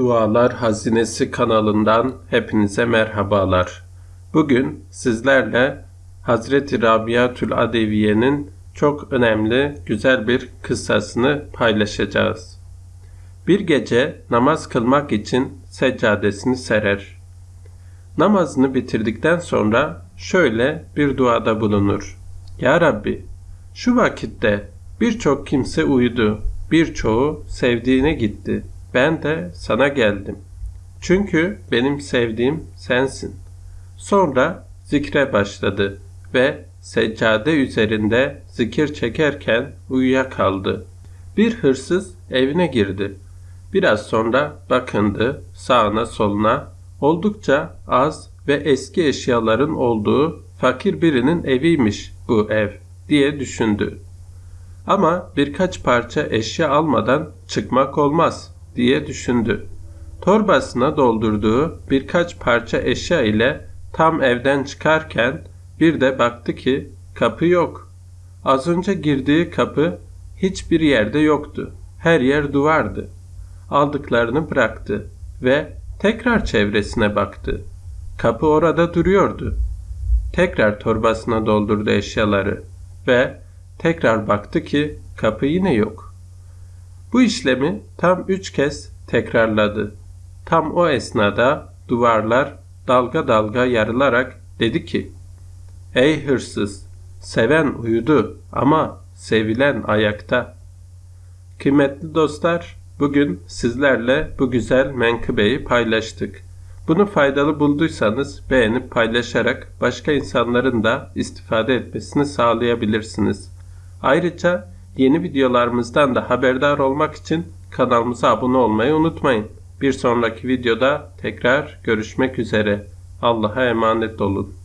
Dualar Hazinesi kanalından hepinize merhabalar. Bugün sizlerle Hazreti Rabiatül Adeviye'nin çok önemli, güzel bir kıssasını paylaşacağız. Bir gece namaz kılmak için seccadesini serer. Namazını bitirdikten sonra şöyle bir duada bulunur. Ya Rabbi, şu vakitte birçok kimse uyudu, birçoğu sevdiğine gitti.'' Ben de sana geldim. Çünkü benim sevdiğim sensin. Sonra zikre başladı ve seccade üzerinde zikir çekerken uyuyakaldı. Bir hırsız evine girdi. Biraz sonra bakındı sağına soluna. Oldukça az ve eski eşyaların olduğu fakir birinin eviymiş bu ev diye düşündü. Ama birkaç parça eşya almadan çıkmak olmaz diye düşündü. Torbasına doldurduğu birkaç parça eşya ile tam evden çıkarken bir de baktı ki kapı yok. Az önce girdiği kapı hiçbir yerde yoktu. Her yer duvardı. Aldıklarını bıraktı ve tekrar çevresine baktı. Kapı orada duruyordu. Tekrar torbasına doldurdu eşyaları ve tekrar baktı ki kapı yine yok. Bu işlemi tam üç kez tekrarladı. Tam o esnada duvarlar dalga dalga yarılarak dedi ki, Ey hırsız! Seven uyudu ama sevilen ayakta. Kıymetli dostlar, bugün sizlerle bu güzel menkıbeyi paylaştık. Bunu faydalı bulduysanız beğenip paylaşarak başka insanların da istifade etmesini sağlayabilirsiniz. Ayrıca Yeni videolarımızdan da haberdar olmak için kanalımıza abone olmayı unutmayın. Bir sonraki videoda tekrar görüşmek üzere. Allah'a emanet olun.